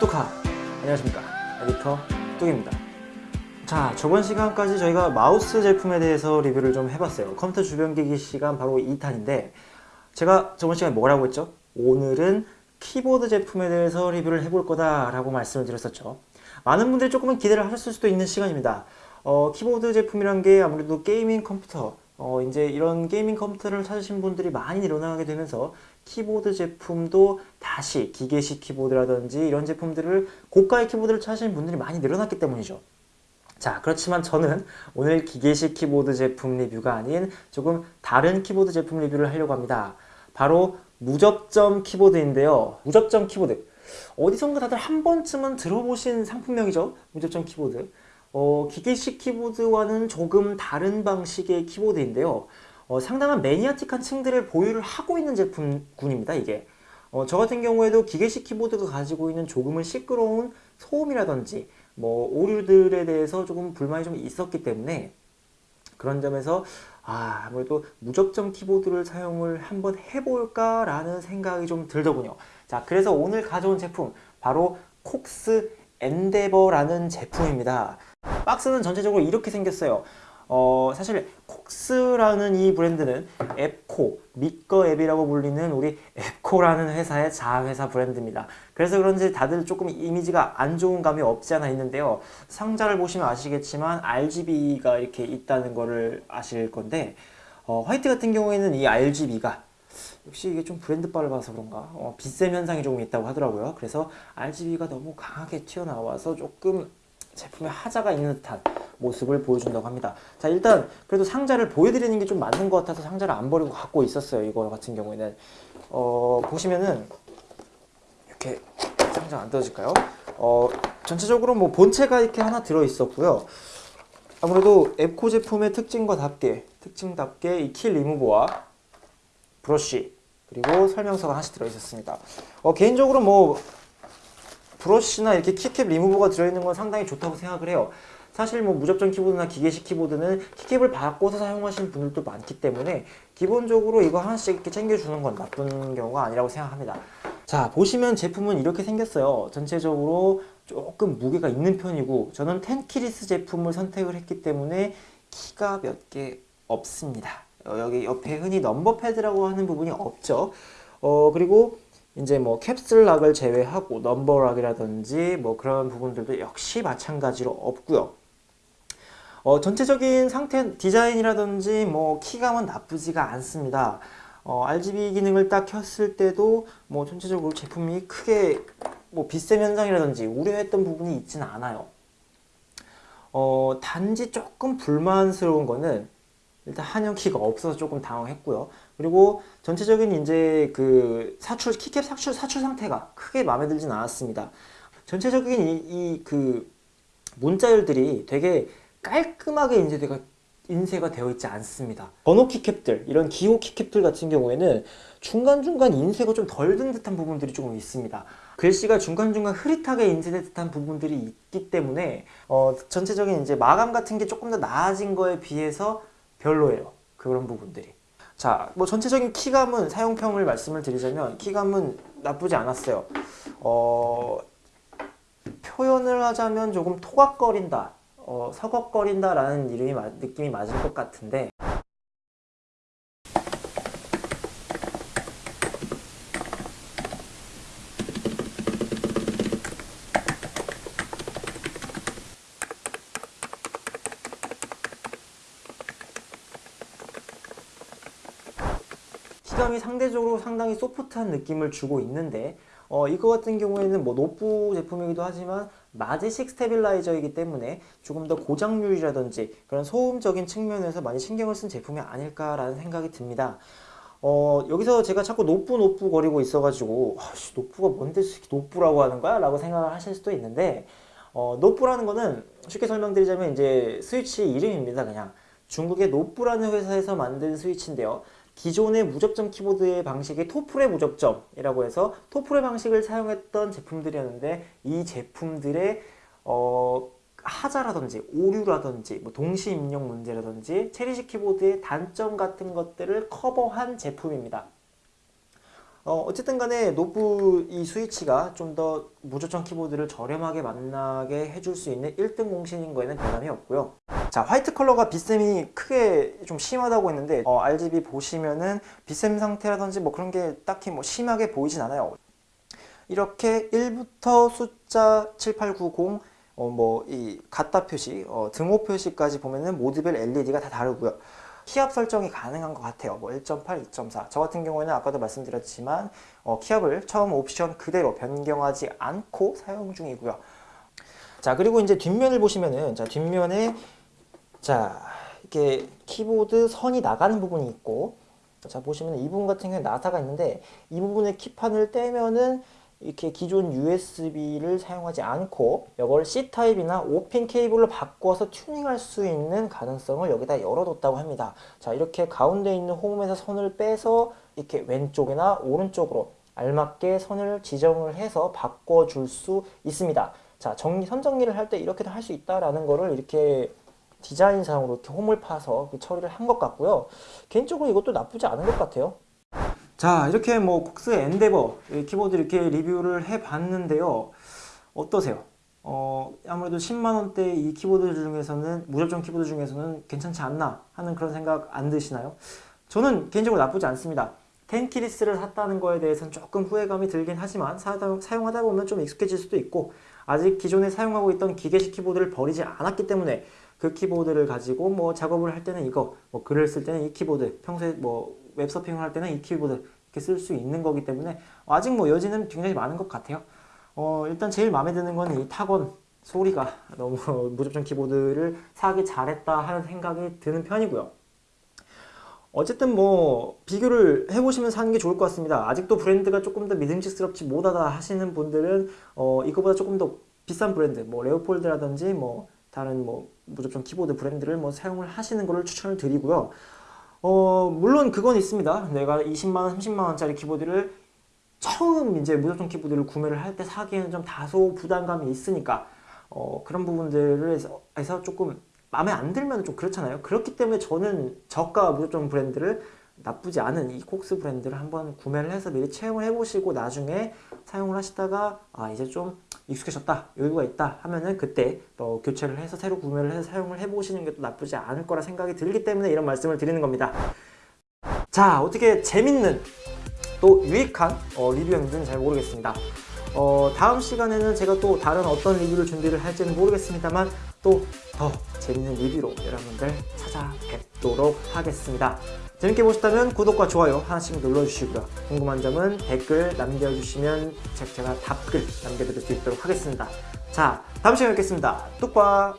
뚜카 안녕하십니까. 에디터 뚝입니다. 자 저번 시간까지 저희가 마우스 제품에 대해서 리뷰를 좀 해봤어요. 컴퓨터 주변기기 시간 바로 2탄인데 제가 저번 시간에 뭐라고 했죠? 오늘은 키보드 제품에 대해서 리뷰를 해볼 거다 라고 말씀을 드렸었죠. 많은 분들이 조금은 기대를 하셨을 수도 있는 시간입니다. 어, 키보드 제품이란 게 아무래도 gaming 컴퓨터 어, 이제 이런 gaming 컴퓨터를 찾으신 분들이 많이 늘어나게 되면서 키보드 제품도 다시 기계식 키보드라든지 이런 제품들을 고가의 키보드를 찾으신 분들이 많이 늘어났기 때문이죠. 자 그렇지만 저는 오늘 기계식 키보드 제품 리뷰가 아닌 조금 다른 키보드 제품 리뷰를 하려고 합니다. 바로 무접점 키보드인데요. 무접점 키보드 어디선가 다들 한 번쯤은 들어보신 상품명이죠. 무접점 키보드 어, 기계식 키보드와는 조금 다른 방식의 키보드인데요. 어, 상당한 매니아틱한 층들을 보유를 하고 있는 제품군입니다. 이게 어, 저 같은 경우에도 기계식 키보드가 가지고 있는 조금은 시끄러운 소음이라든지 뭐 오류들에 대해서 조금 불만이 좀 있었기 때문에 그런 점에서 아, 아무래도 무접점 키보드를 사용을 한번 해볼까 라는 생각이 좀 들더군요. 자, 그래서 오늘 가져온 제품 바로 콕스 엔데버라는 제품입니다. 박스는 전체적으로 이렇게 생겼어요. 어, 사실 콕스라는 이 브랜드는 앱코, 미꺼 앱이라고 불리는 우리 앱코라는 회사의 자회사 브랜드입니다. 그래서 그런지 다들 조금 이미지가 안 좋은 감이 없지 않아 있는데요. 상자를 보시면 아시겠지만 RGB가 이렇게 있다는 거를 아실 건데 어, 화이트 같은 경우에는 이 RGB가 역시 이게 좀 브랜드 바를 봐서 그런가 어, 빛샘 현상이 조금 있다고 하더라고요. 그래서 RGB가 너무 강하게 튀어나와서 조금 제품에 하자가 있는 듯한 모습을 보여준다고 합니다. 자 일단 그래도 상자를 보여드리는 게 좀 맞는 것 같아서 상자를 안 버리고 갖고 있었어요. 이거 같은 경우에는 어, 보시면은 이렇게 상자 안 떨어질까요? 어, 전체적으로 뭐 본체가 이렇게 하나 들어 있었고요. 아무래도 앱코 제품의 특징과 답게 특징답게 이 킬 리무버와 브러쉬 그리고 설명서가 하나씩 들어 있었습니다. 어, 개인적으로 뭐 브러쉬나 이렇게 키캡 리무버가 들어있는 건 상당히 좋다고 생각을 해요. 사실 뭐 무접점 키보드나 기계식 키보드는 keycap을 바꿔서 사용하시는 분들도 많기 때문에 기본적으로 이거 하나씩 이렇게 챙겨주는 건 나쁜 경우가 아니라고 생각합니다. 자 보시면 제품은 이렇게 생겼어요. 전체적으로 조금 무게가 있는 편이고 저는 tenkeyless 제품을 선택을 했기 때문에 키가 몇 개 없습니다. 어, 여기 옆에 흔히 number pad라고 하는 부분이 없죠. 어 그리고 이제 뭐 캡슐락을 제외하고 넘버락이라든지 뭐 그런 부분들도 역시 마찬가지로 없고요. 어, 전체적인 상태 디자인이라든지 뭐 키감은 나쁘지가 않습니다. 어, RGB 기능을 딱 켰을 때도 뭐 전체적으로 제품이 크게 뭐 빛샘 현상이라든지 우려했던 부분이 있지는 않아요. 어, 단지 조금 불만스러운 거는 일단 한영 키가 없어서 조금 당황했고요. 그리고 전체적인 이제 그 사출 키캡 사출 사출 상태가 크게 마음에 들진 않았습니다. 전체적인 이 그 문자열들이 되게 깔끔하게 인쇄가 인쇄가 되어 있지 않습니다. 번호 키캡들, 이런 기호 키캡들 같은 경우에는 중간중간 인쇄가 좀 덜 든 듯한 부분들이 조금 있습니다. 글씨가 중간중간 흐릿하게 인쇄된 듯한 부분들이 있기 때문에 어, 전체적인 이제 마감 같은 게 조금 더 나아진 거에 비해서 별로예요. 그런 부분들이. 자, 뭐 전체적인 키감은 사용평을 말씀을 드리자면 키감은 나쁘지 않았어요. 어, 표현을 하자면 조금 토각거린다, 어, 서걱거린다 라는 이름이 느낌이 맞을 것 같은데. 키감이 상대적으로 상당히 소프트한 느낌을 주고 있는데 어, 이거 같은 경우에는 뭐 노뿌 제품이기도 하지만 마제식 stabilizer이기 때문에 조금 더 고장률이라든지 그런 소음적인 측면에서 많이 신경을 쓴 제품이 아닐까라는 생각이 듭니다. 어, 여기서 제가 자꾸 노뿌 노뿌 거리고 있어가지고 아씨 노뿌가 뭔데 노뿌라고 하는 거야? 라고 생각을 하실 수도 있는데 어, 노뿌라는 거는 쉽게 설명드리자면 이제 스위치 이름입니다 그냥 중국의 Noppoo라는 회사에서 만든 스위치인데요 기존의 무접점 키보드의 방식이 Topre 무접점이라고 해서 Topre 방식을 사용했던 제품들이었는데 이 제품들의 어, 하자라든지 오류라든지 뭐 동시 입력 문제라든지 체리식 키보드의 단점 같은 것들을 커버한 제품입니다. 어, 어쨌든 간에 Noppoo 이 스위치가 좀 더 무접점 키보드를 저렴하게 만나게 해줄 수 있는 1등 공신인 거에는 변함이 없고요. 자, 화이트 컬러가 빛샘이 크게 좀 심하다고 했는데 어, RGB 보시면은 빛샘 상태라든지 뭐 그런 게 딱히 뭐 심하게 보이진 않아요. 이렇게 1부터 숫자 7890 어, 뭐, 이, 갖다 표시, 어, 등호 표시까지 보면은 모드별 LED가 다 다르고요. 키압 설정이 가능한 것 같아요. 뭐 1.8, 2.4. 저 같은 경우에는 아까도 말씀드렸지만, 어, 키압을 처음 옵션 그대로 변경하지 않고 사용 중이고요. 자, 그리고 이제 뒷면을 보시면은, 자, 뒷면에, 자, 이렇게 키보드 선이 나가는 부분이 있고, 자, 보시면 이 부분 같은 경우에 나사가 있는데, 이 부분에 키판을 떼면은, 이렇게 기존 USB를 사용하지 않고 이걸 C타입이나 5핀 케이블로 바꿔서 튜닝할 수 있는 가능성을 여기다 열어뒀다고 합니다. 자 이렇게 가운데 있는 홈에서 선을 빼서 이렇게 왼쪽이나 오른쪽으로 알맞게 선을 지정을 해서 바꿔줄 수 있습니다. 자 정리, 선 정리를 할 때 이렇게도 할 수 있다라는 거를 이렇게 디자인상으로 이렇게 홈을 파서 처리를 한 것 같고요. 개인적으로 이것도 나쁘지 않은 것 같아요. 자 이렇게 뭐 COX Endeavour 키보드 이렇게 리뷰를 해봤는데요 어떠세요? 어 아무래도 10만원대 이 키보드 중에서는 무접점 키보드 중에서는 괜찮지 않나 하는 그런 생각 안 드시나요? 저는 개인적으로 나쁘지 않습니다 tenkeyless를 샀다는 거에 대해서는 조금 후회감이 들긴 하지만 사용하다 보면 좀 익숙해질 수도 있고 아직 기존에 사용하고 있던 기계식 키보드를 버리지 않았기 때문에 그 키보드를 가지고 뭐 작업을 할 때는 이거 뭐 글을 쓸 때는 이 키보드 평소에 뭐 웹서핑을 할 때는 이 키보드 이렇게 쓸 수 있는 거기 때문에 아직 뭐 여지는 굉장히 많은 것 같아요. 어, 일단 제일 마음에 드는 건 이 타건 소리가 너무 무접점 키보드를 사기 잘했다 하는 생각이 드는 편이고요. 어쨌든 뭐 비교를 해보시면 사는 게 좋을 것 같습니다. 아직도 브랜드가 조금 더 믿음직스럽지 못하다 하시는 분들은 어, 이거보다 조금 더 비싼 브랜드, 뭐 레오폴드라든지 뭐 다른 뭐 무접점 키보드 브랜드를 뭐 사용을 하시는 것을 추천을 드리고요. 어, 물론 그건 있습니다. 내가 20만원, 30만원짜리 키보드를 처음 이제 무접점 키보드를 구매를 할 때 사기에는 좀 다소 부담감이 있으니까 어, 그런 부분들을 해서, 조금 마음에 안 들면 좀 그렇잖아요. 그렇기 때문에 저는 저가 무접점 브랜드를 나쁘지 않은 이 콕스 브랜드를 한번 구매를 해서 미리 체험을 해보시고 나중에 사용을 하시다가 아 이제 좀 익숙해졌다 여유가 있다 하면은 그때 또 교체를 해서 새로 구매를 해서 사용을 해보시는 게 또 나쁘지 않을 거라 생각이 들기 때문에 이런 말씀을 드리는 겁니다. 자 어떻게 재밌는 또 유익한 어, 리뷰였는지는 잘 모르겠습니다. 어, 다음 시간에는 제가 또 다른 어떤 리뷰를 준비를 할지는 모르겠습니다만 또 더 재밌는 리뷰로 여러분들 찾아뵙도록 하겠습니다 재밌게 보셨다면 구독과 좋아요 하나씩 눌러주시고요. 궁금한 점은 댓글 남겨주시면 제가 답글 남겨드릴 수 있도록 하겠습니다. 자, 다음 시간에 뵙겠습니다. 뚝과